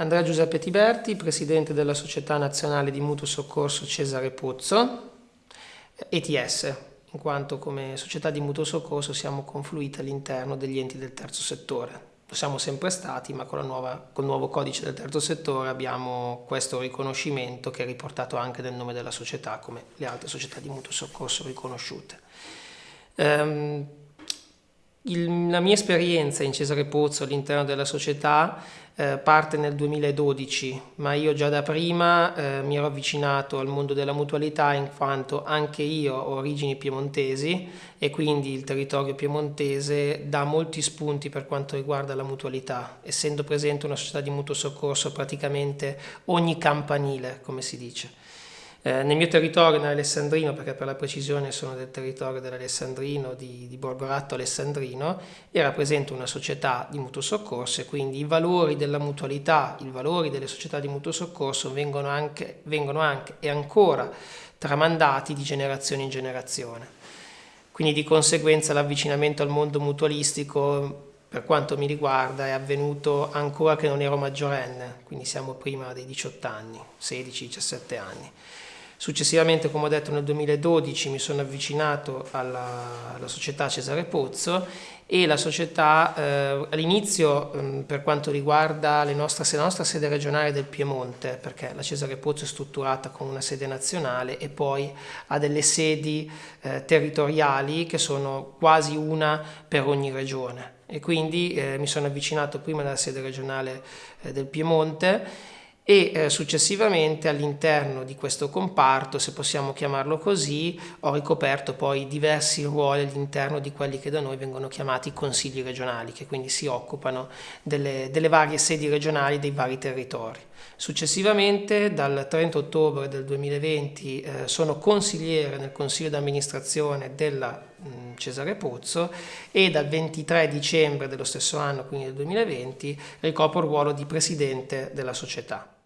Andrea Giuseppe Tiberti, presidente della Società Nazionale di Mutuo Soccorso Cesare Pozzo, ETS, in quanto come società di mutuo soccorso siamo confluiti all'interno degli enti del terzo settore. Lo siamo sempre stati, ma con, nuova, con il nuovo codice del terzo settore abbiamo questo riconoscimento che è riportato anche nel nome della società, come le altre società di mutuo soccorso riconosciute. Um, il, la mia esperienza in Cesare Pozzo all'interno della società eh, parte nel 2012, ma io già da prima eh, mi ero avvicinato al mondo della mutualità in quanto anche io ho origini piemontesi e quindi il territorio piemontese dà molti spunti per quanto riguarda la mutualità, essendo presente una società di mutuo soccorso praticamente ogni campanile, come si dice. Eh, nel mio territorio, nell'Alessandrino, perché per la precisione sono del territorio dell'Alessandrino, di, di Borgoratto Alessandrino, era presente una società di mutuo soccorso e quindi i valori della mutualità, i valori delle società di mutuo soccorso vengono anche, vengono anche e ancora tramandati di generazione in generazione. Quindi di conseguenza l'avvicinamento al mondo mutualistico per quanto mi riguarda è avvenuto ancora che non ero maggiorenne, quindi siamo prima dei 18 anni, 16-17 anni. Successivamente, come ho detto, nel 2012 mi sono avvicinato alla, alla società Cesare Pozzo e la società eh, all'inizio eh, per quanto riguarda nostre, la nostra sede regionale del Piemonte, perché la Cesare Pozzo è strutturata con una sede nazionale e poi ha delle sedi eh, territoriali che sono quasi una per ogni regione. E quindi eh, mi sono avvicinato prima alla sede regionale eh, del Piemonte e eh, successivamente all'interno di questo comparto, se possiamo chiamarlo così, ho ricoperto poi diversi ruoli all'interno di quelli che da noi vengono chiamati consigli regionali, che quindi si occupano delle, delle varie sedi regionali dei vari territori. Successivamente, dal 30 ottobre del 2020, eh, sono consigliere nel consiglio d'amministrazione della Cesare Pozzo e dal 23 dicembre dello stesso anno, quindi del 2020, ricopro il ruolo di presidente della società.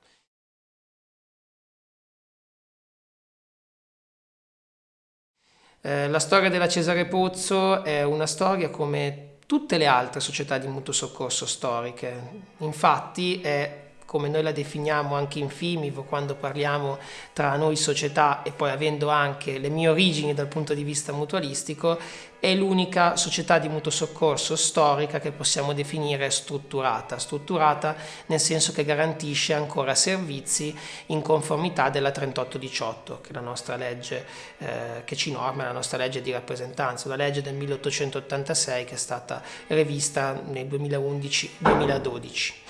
Eh, la storia della Cesare Pozzo è una storia come tutte le altre società di mutuo soccorso storiche. Infatti è come noi la definiamo anche in Fimivo quando parliamo tra noi società e poi avendo anche le mie origini dal punto di vista mutualistico, è l'unica società di mutuo soccorso storica che possiamo definire strutturata, strutturata nel senso che garantisce ancora servizi in conformità della 3818, che è la nostra legge eh, che ci norma, la nostra legge di rappresentanza, la legge del 1886 che è stata rivista nel 2011-2012.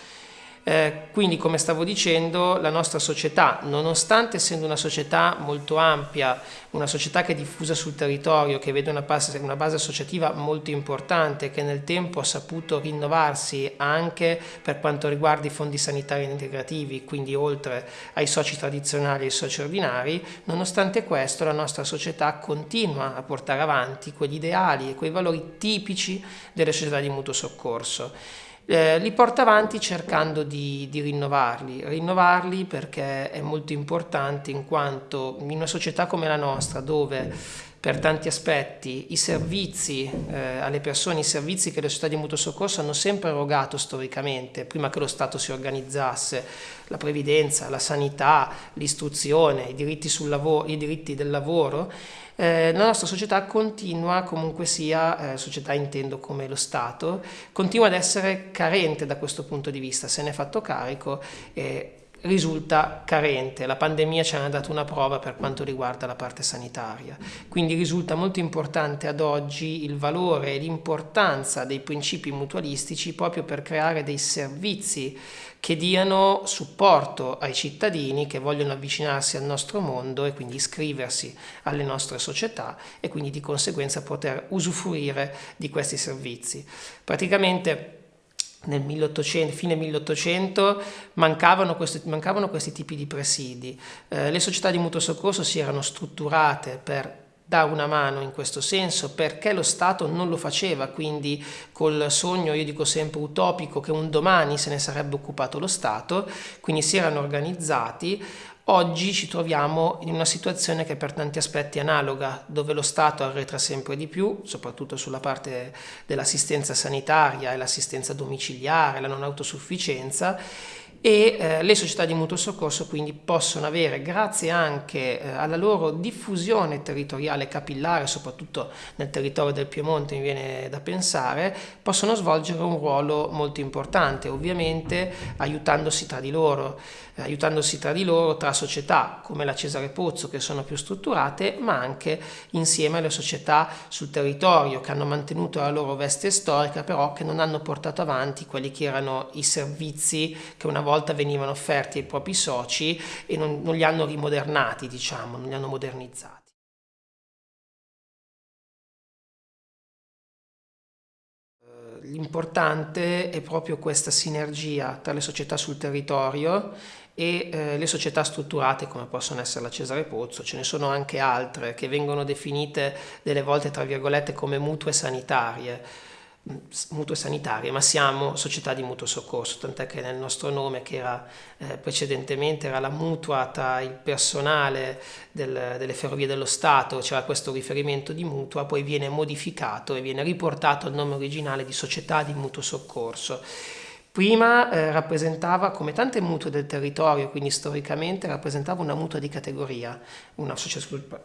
Eh, quindi come stavo dicendo la nostra società nonostante essendo una società molto ampia una società che è diffusa sul territorio che vede una base, una base associativa molto importante che nel tempo ha saputo rinnovarsi anche per quanto riguarda i fondi sanitari integrativi quindi oltre ai soci tradizionali e ai soci ordinari nonostante questo la nostra società continua a portare avanti quegli ideali e quei valori tipici delle società di mutuo soccorso eh, li porta avanti cercando di, di, rinnovarli, rinnovarli perché è molto importante in quanto in una società come la nostra dove per tanti aspetti i servizi eh, alle persone, i servizi che le società di mutuo soccorso hanno sempre erogato storicamente, prima che lo Stato si organizzasse, la previdenza, la sanità, l'istruzione, i diritti, sul lavoro, i diritti del lavoro, eh, la nostra società continua, comunque sia, eh, società intendo come lo Stato, continua ad essere carente da questo punto di vista, se ne è fatto carico e risulta carente. La pandemia ci ha dato una prova per quanto riguarda la parte sanitaria. Quindi risulta molto importante ad oggi il valore e l'importanza dei principi mutualistici proprio per creare dei servizi che diano supporto ai cittadini che vogliono avvicinarsi al nostro mondo e quindi iscriversi alle nostre società e quindi di conseguenza poter usufruire di questi servizi. Praticamente nel 1800, fine 1800 mancavano, questi, mancavano questi tipi di presidi. Eh, le società di mutuo soccorso si erano strutturate per dà una mano in questo senso perché lo Stato non lo faceva, quindi col sogno, io dico sempre utopico, che un domani se ne sarebbe occupato lo Stato, quindi si erano organizzati, Oggi ci troviamo in una situazione che per tanti aspetti è analoga, dove lo Stato arretra sempre di più, soprattutto sulla parte dell'assistenza sanitaria e l'assistenza domiciliare, la non autosufficienza, e eh, le società di mutuo soccorso quindi possono avere, grazie anche eh, alla loro diffusione territoriale capillare, soprattutto nel territorio del Piemonte mi viene da pensare, possono svolgere un ruolo molto importante, ovviamente aiutandosi tra di loro, eh, aiutandosi tra di loro tra società come la Cesare Pozzo che sono più strutturate, ma anche insieme alle società sul territorio che hanno mantenuto la loro veste storica, però che non hanno portato avanti quelli che erano i servizi che una volta volta venivano offerti ai propri soci e non, non li hanno rimodernati, diciamo, non li hanno modernizzati. Eh, l'importante è proprio questa sinergia tra le società sul territorio e eh, le società strutturate come possono essere la Cesare Pozzo, ce ne sono anche altre che vengono definite delle volte tra virgolette come mutue sanitarie mutue sanitarie, ma siamo società di mutuo soccorso, tant'è che nel nostro nome, che era eh, precedentemente era la mutua tra il personale del, delle ferrovie dello Stato, c'era questo riferimento di mutua, poi viene modificato e viene riportato al nome originale di società di mutuo soccorso. Prima eh, rappresentava, come tante mutue del territorio, quindi storicamente, rappresentava una mutua di categoria, una,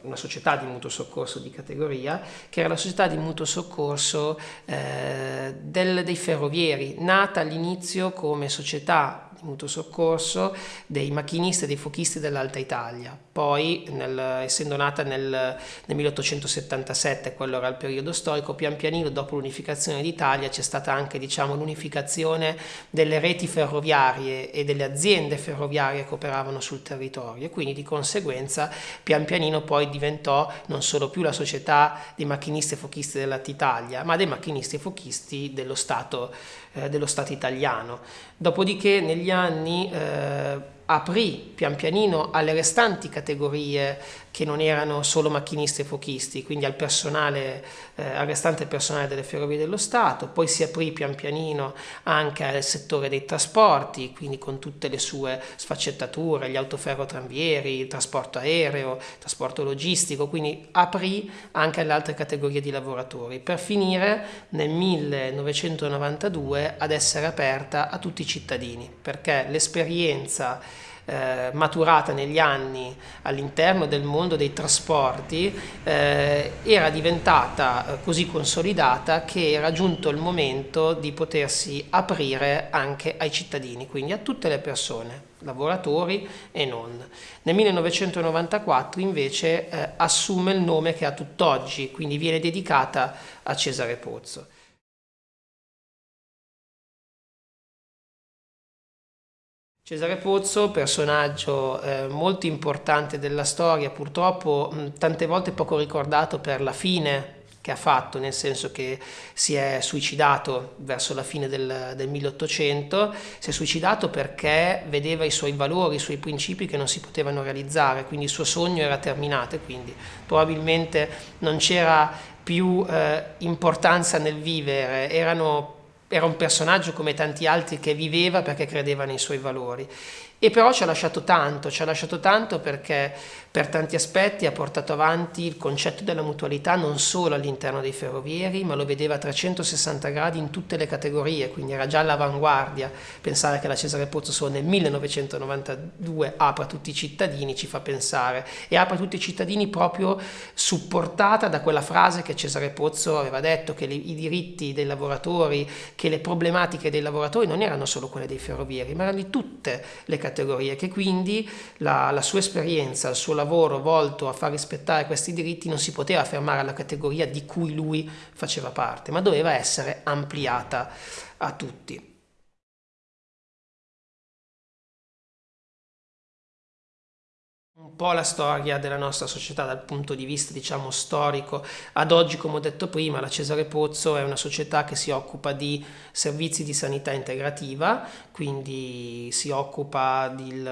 una, società di mutuo soccorso di categoria, che era la società di mutuo soccorso eh, del, dei ferrovieri, nata all'inizio come società di mutuo soccorso dei macchinisti e dei fuochisti dell'Alta Italia. Poi, nel, essendo nata nel, nel, 1877, quello era il periodo storico, pian pianino dopo l'unificazione d'Italia c'è stata anche diciamo, l'unificazione delle reti ferroviarie e delle aziende ferroviarie che operavano sul territorio e quindi di conseguenza pian pianino poi diventò non solo più la società dei macchinisti e fuochisti dell'Alta Italia, ma dei macchinisti e fuochisti dello Stato, dello Stato italiano. Dopodiché negli anni eh, aprì pian pianino alle restanti categorie che non erano solo macchinisti e fuochisti, quindi al personale, eh, al restante personale delle ferrovie dello Stato, poi si aprì pian pianino anche al settore dei trasporti, quindi con tutte le sue sfaccettature, gli autoferrotranvieri, il trasporto aereo, il trasporto logistico, quindi aprì anche alle altre categorie di lavoratori, per finire nel 1992 ad essere aperta a tutti i cittadini, perché l'esperienza eh, maturata negli anni all'interno del mondo dei trasporti eh, era diventata eh, così consolidata che era giunto il momento di potersi aprire anche ai cittadini, quindi a tutte le persone, lavoratori e non. Nel 1994 invece eh, assume il nome che ha tutt'oggi, quindi viene dedicata a Cesare Pozzo. Cesare Pozzo, personaggio eh, molto importante della storia, purtroppo mh, tante volte poco ricordato per la fine che ha fatto, nel senso che si è suicidato verso la fine del, del 1800, si è suicidato perché vedeva i suoi valori, i suoi principi che non si potevano realizzare, quindi il suo sogno era terminato e quindi probabilmente non c'era più eh, importanza nel vivere, erano era un personaggio come tanti altri che viveva perché credeva nei suoi valori. E però ci ha lasciato tanto, ci ha lasciato tanto perché per tanti aspetti ha portato avanti il concetto della mutualità non solo all'interno dei ferrovieri, ma lo vedeva a 360 gradi in tutte le categorie, quindi era già all'avanguardia. Pensare che la Cesare Pozzo solo nel 1992 apre a tutti i cittadini ci fa pensare e apre a tutti i cittadini proprio supportata da quella frase che Cesare Pozzo aveva detto che i diritti dei lavoratori, che le problematiche dei lavoratori non erano solo quelle dei ferrovieri, ma erano di tutte le categorie, che quindi la, la sua esperienza, il suo lavoro volto a far rispettare questi diritti non si poteva fermare alla categoria di cui lui faceva parte, ma doveva essere ampliata a tutti. un po' la storia della nostra società dal punto di vista diciamo storico ad oggi come ho detto prima la Cesare Pozzo è una società che si occupa di servizi di sanità integrativa quindi si occupa di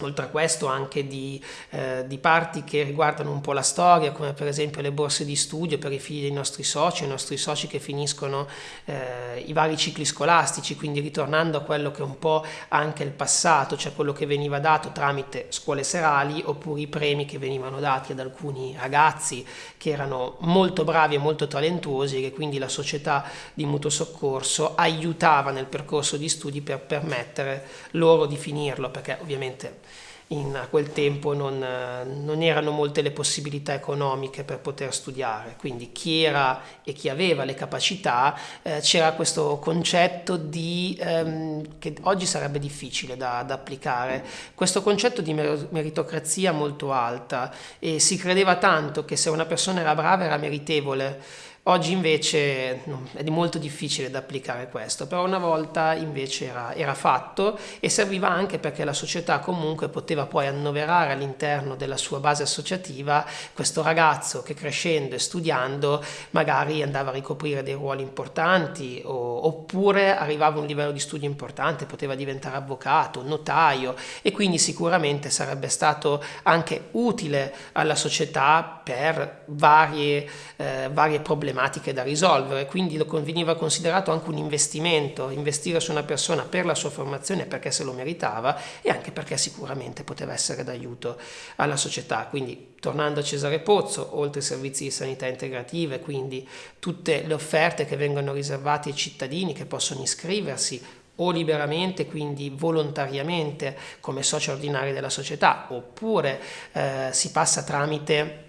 Oltre a questo anche di, eh, di, parti che riguardano un po' la storia, come per esempio le borse di studio per i figli dei nostri soci, i nostri soci che finiscono eh, i vari cicli scolastici, quindi ritornando a quello che è un po' anche il passato, cioè quello che veniva dato tramite scuole serali oppure i premi che venivano dati ad alcuni ragazzi che erano molto bravi e molto talentuosi e che quindi la società di mutuo soccorso aiutava nel percorso di studi per permettere loro di finirlo, perché ovviamente in quel tempo non, non, erano molte le possibilità economiche per poter studiare, quindi chi era e chi aveva le capacità eh, c'era questo concetto di, ehm, che oggi sarebbe difficile da, da, applicare, questo concetto di meritocrazia molto alta e si credeva tanto che se una persona era brava era meritevole Oggi invece è molto difficile da applicare questo, però una volta invece era, era, fatto e serviva anche perché la società comunque poteva poi annoverare all'interno della sua base associativa questo ragazzo che crescendo e studiando magari andava a ricoprire dei ruoli importanti o, oppure arrivava a un livello di studio importante, poteva diventare avvocato, notaio e quindi sicuramente sarebbe stato anche utile alla società per varie, eh, varie problematiche problematiche da risolvere, quindi lo veniva considerato anche un investimento, investire su una persona per la sua formazione perché se lo meritava e anche perché sicuramente poteva essere d'aiuto alla società. Quindi tornando a Cesare Pozzo, oltre ai servizi di sanità integrative, quindi tutte le offerte che vengono riservate ai cittadini che possono iscriversi o liberamente, quindi volontariamente come soci ordinari della società, oppure eh, si passa tramite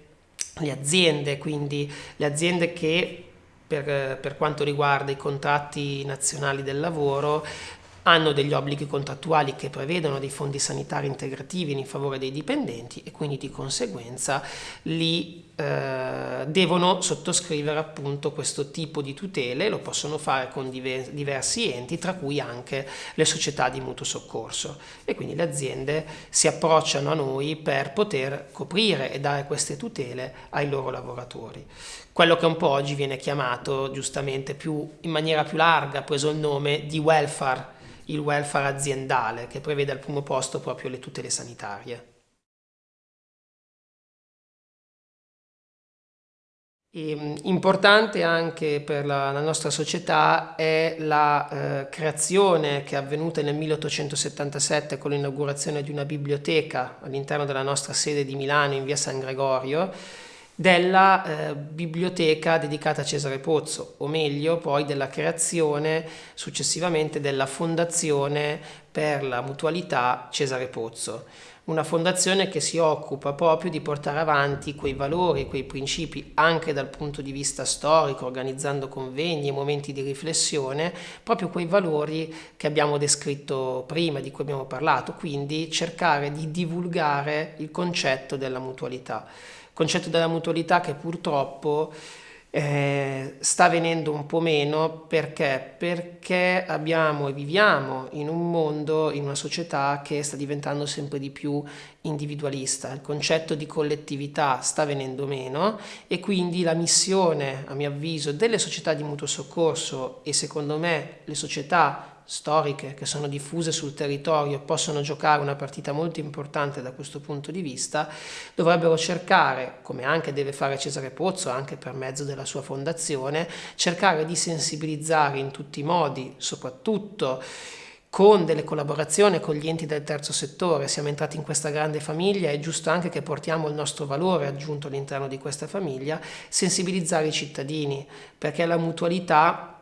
le aziende, quindi le aziende che per, per, quanto riguarda i contratti nazionali del lavoro hanno degli obblighi contrattuali che prevedono dei fondi sanitari integrativi in favore dei dipendenti e quindi di conseguenza li eh, devono sottoscrivere appunto questo tipo di tutele, lo possono fare con diver diversi enti, tra cui anche le società di mutuo soccorso e quindi le aziende si approcciano a noi per poter coprire e dare queste tutele ai loro lavoratori. Quello che un po' oggi viene chiamato giustamente più, in maniera più larga, preso il nome di welfare il welfare aziendale che prevede al primo posto proprio le tutele sanitarie. E, ehm, importante anche per la, la, nostra società è la eh, creazione che è avvenuta nel 1877 con l'inaugurazione di una biblioteca all'interno della nostra sede di Milano in via San Gregorio della eh, biblioteca dedicata a Cesare Pozzo, o meglio poi della creazione successivamente della Fondazione per la Mutualità Cesare Pozzo, una fondazione che si occupa proprio di portare avanti quei valori, quei principi anche dal punto di vista storico, organizzando convegni e momenti di riflessione, proprio quei valori che abbiamo descritto prima, di cui abbiamo parlato, quindi cercare di divulgare il concetto della mutualità concetto della mutualità che purtroppo eh, sta venendo un po' meno perché? perché abbiamo e viviamo in un mondo, in una società che sta diventando sempre di più individualista, il concetto di collettività sta venendo meno e quindi la missione, a mio avviso, delle società di mutuo soccorso e secondo me le società storiche che sono diffuse sul territorio possono giocare una partita molto importante da questo punto di vista, dovrebbero cercare, come anche deve fare Cesare Pozzo, anche per mezzo della sua fondazione, cercare di sensibilizzare in tutti i modi, soprattutto con delle collaborazioni con gli enti del terzo settore, siamo entrati in questa grande famiglia, è giusto anche che portiamo il nostro valore aggiunto all'interno di questa famiglia, sensibilizzare i cittadini, perché la mutualità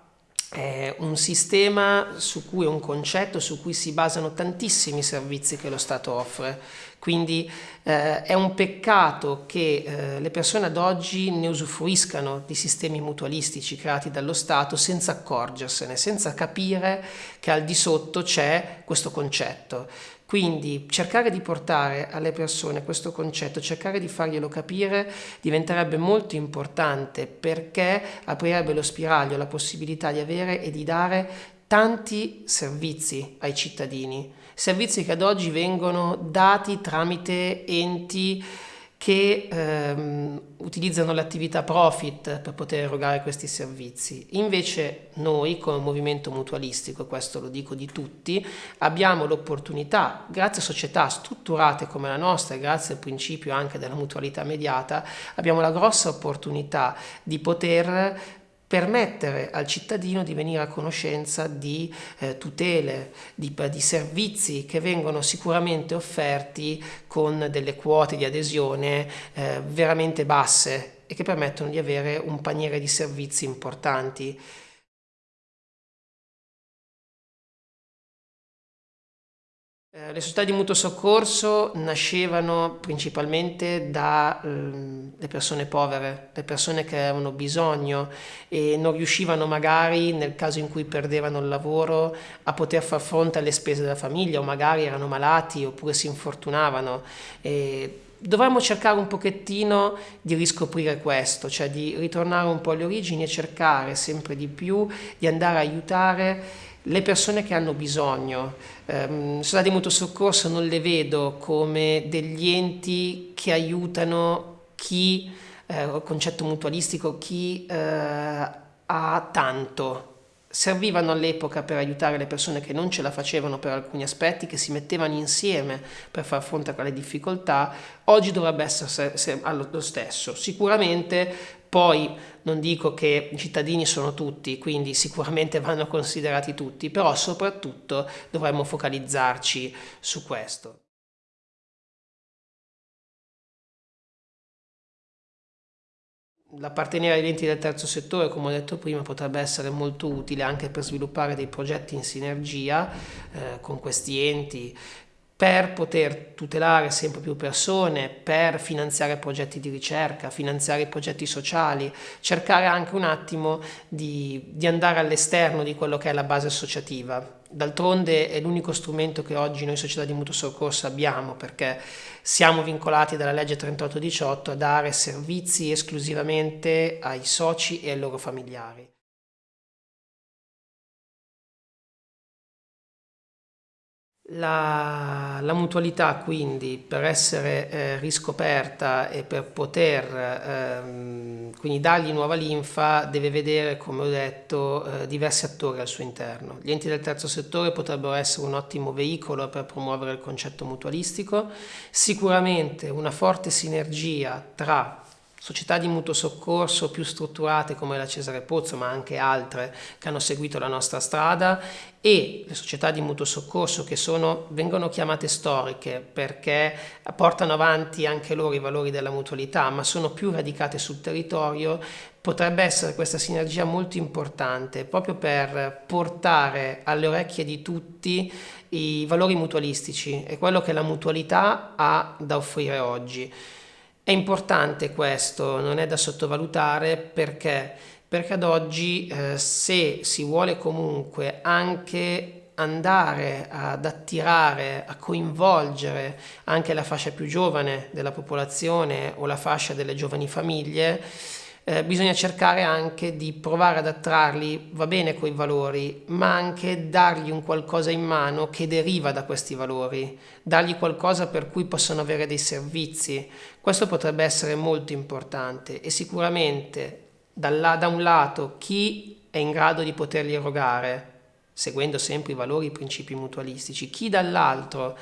è un sistema su cui è un concetto su cui si basano tantissimi servizi che lo Stato offre. Quindi eh, è un peccato che eh, le persone ad oggi ne usufruiscano di sistemi mutualistici creati dallo Stato senza accorgersene, senza capire che al di sotto c'è questo concetto. Quindi cercare di portare alle persone questo concetto, cercare di farglielo capire diventerebbe molto importante perché aprirebbe lo spiraglio la possibilità di avere e di dare tanti servizi ai cittadini, servizi che ad oggi vengono dati tramite enti che ehm, utilizzano l'attività profit per poter erogare questi servizi. Invece noi come movimento mutualistico, e questo lo dico di tutti, abbiamo l'opportunità, grazie a società strutturate come la nostra e grazie al principio anche della mutualità mediata, abbiamo la grossa opportunità di poter permettere al cittadino di venire a conoscenza di eh, tutele, di, di, servizi che vengono sicuramente offerti con delle quote di adesione eh, veramente basse e che permettono di avere un paniere di servizi importanti. Le società di mutuo soccorso nascevano principalmente dalle eh, persone povere, le persone che avevano bisogno e non riuscivano magari nel caso in cui perdevano il lavoro a poter far fronte alle spese della famiglia o magari erano malati oppure si infortunavano. E dovremmo cercare un pochettino di riscoprire questo, cioè di ritornare un po' alle origini e cercare sempre di più di andare a aiutare le persone che hanno bisogno. Um, società di mutuo soccorso non le vedo come degli enti che aiutano chi, eh, concetto mutualistico, chi eh, ha tanto. Servivano all'epoca per aiutare le persone che non ce la facevano per alcuni aspetti, che si mettevano insieme per far fronte a quelle difficoltà. Oggi dovrebbe essere lo stesso. Sicuramente poi non dico che i cittadini sono tutti, quindi sicuramente vanno considerati tutti, però soprattutto dovremmo focalizzarci su questo. L'appartenere agli enti del terzo settore, come ho detto prima, potrebbe essere molto utile anche per sviluppare dei progetti in sinergia eh, con questi enti per poter tutelare sempre più persone, per finanziare progetti di ricerca, finanziare progetti sociali, cercare anche un attimo di, di andare all'esterno di quello che è la base associativa. D'altronde è l'unico strumento che oggi noi società di mutuo soccorso abbiamo perché siamo vincolati dalla legge 3818 a dare servizi esclusivamente ai soci e ai loro familiari. La, la, mutualità quindi per essere eh, riscoperta e per poter ehm, quindi dargli nuova linfa deve vedere come ho detto eh, diversi attori al suo interno. Gli enti del terzo settore potrebbero essere un ottimo veicolo per promuovere il concetto mutualistico, sicuramente una forte sinergia tra società di mutuo soccorso più strutturate come la Cesare Pozzo, ma anche altre che hanno seguito la nostra strada e le società di mutuo soccorso che sono, vengono chiamate storiche perché portano avanti anche loro i valori della mutualità, ma sono più radicate sul territorio, potrebbe essere questa sinergia molto importante proprio per portare alle orecchie di tutti i valori mutualistici e quello che la mutualità ha da offrire oggi. È importante questo, non è da sottovalutare perché, perché ad oggi eh, se si vuole comunque anche andare ad attirare, a coinvolgere anche la fascia più giovane della popolazione o la fascia delle giovani famiglie, eh, bisogna cercare anche di provare ad attrarli, va bene coi valori, ma anche dargli un qualcosa in mano che deriva da questi valori, dargli qualcosa per cui possano avere dei servizi. Questo potrebbe essere molto importante e sicuramente da, da un lato chi è in grado di poterli erogare, seguendo sempre i valori e i principi mutualistici, chi dall'altro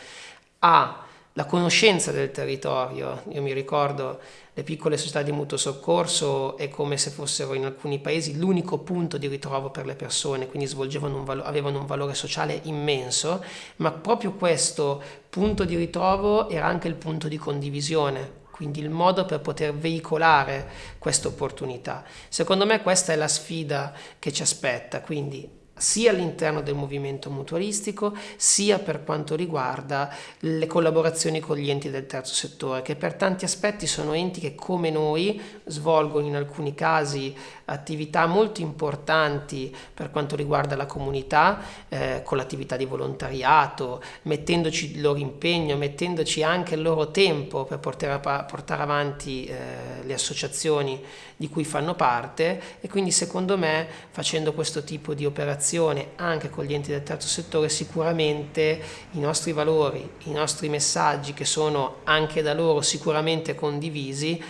ha la conoscenza del territorio. Io mi ricordo le piccole società di mutuo soccorso è come se fossero in alcuni paesi l'unico punto di ritrovo per le persone, quindi un avevano un valore sociale immenso, ma proprio questo punto di ritrovo era anche il punto di condivisione, quindi il modo per poter veicolare questa opportunità. Secondo me questa è la sfida che ci aspetta, quindi sia all'interno del movimento mutualistico sia per quanto riguarda le collaborazioni con gli enti del terzo settore che per tanti aspetti sono enti che come noi svolgono in alcuni casi attività molto importanti per quanto riguarda la comunità eh, con l'attività di volontariato mettendoci il loro impegno mettendoci anche il loro tempo per portare, portare avanti eh, le associazioni di cui fanno parte. E quindi secondo me facendo questo tipo di interazione anche con gli enti del terzo settore, sicuramente i nostri valori, i nostri messaggi che sono anche da loro sicuramente condivisi,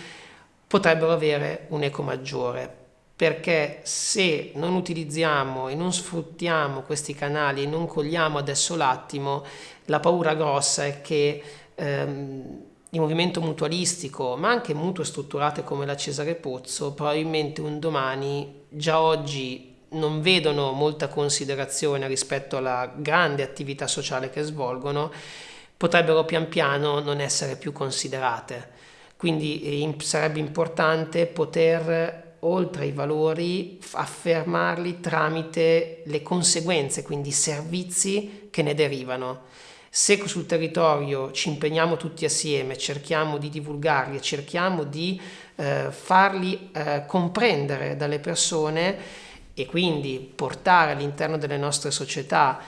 potrebbero avere un eco maggiore perché se non utilizziamo e non sfruttiamo questi canali e non cogliamo adesso l'attimo, la paura grossa è che ehm, il movimento mutualistico, ma anche mutue strutturate come la Cesare Pozzo, probabilmente un domani, già oggi non vedono molta considerazione rispetto alla grande attività sociale che svolgono, potrebbero pian piano non essere più considerate. Quindi eh, sarebbe importante poter oltre ai valori, affermarli tramite le conseguenze, quindi i servizi che ne derivano. Se sul territorio ci impegniamo tutti assieme, cerchiamo di divulgarli e cerchiamo di eh, farli eh, comprendere dalle persone e quindi portare all'interno delle nostre società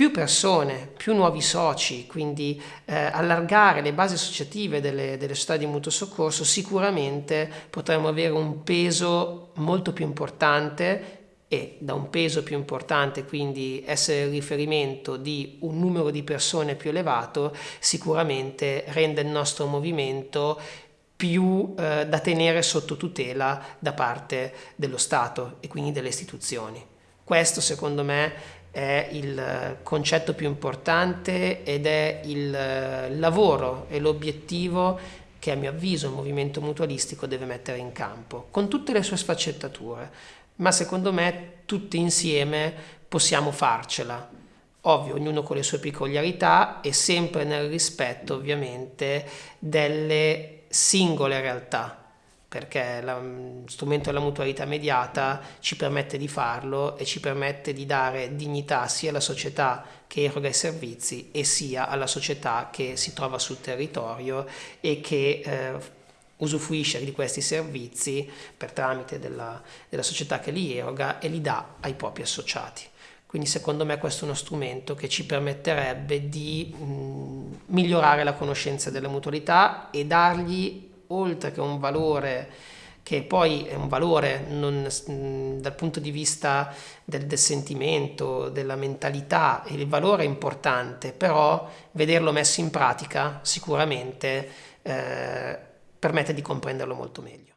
più persone, più nuovi soci, quindi eh, allargare le basi associative delle, delle società di mutuo soccorso, sicuramente potremo avere un peso molto più importante e da un peso più importante, quindi essere il riferimento di un numero di persone più elevato, sicuramente rende il nostro movimento più eh, da tenere sotto tutela da parte dello Stato e quindi delle istituzioni. Questo secondo me è il concetto più importante ed è il lavoro e l'obiettivo che a mio avviso il movimento mutualistico deve mettere in campo, con tutte le sue sfaccettature, ma secondo me tutti insieme possiamo farcela. Ovvio, ognuno con le sue peculiarità e sempre nel rispetto ovviamente delle singole realtà perché lo mm, strumento della mutualità mediata ci permette di farlo e ci permette di dare dignità sia alla società che eroga i servizi e sia alla società che si trova sul territorio e che eh, usufruisce di questi servizi per tramite della, della società che li eroga e li dà ai propri associati. Quindi secondo me questo è uno strumento che ci permetterebbe di mh, mm, migliorare la conoscenza della mutualità e dargli oltre che un valore che poi è un valore non, dal punto di vista del, del, sentimento, della mentalità, il valore è importante, però vederlo messo in pratica sicuramente eh, permette di comprenderlo molto meglio.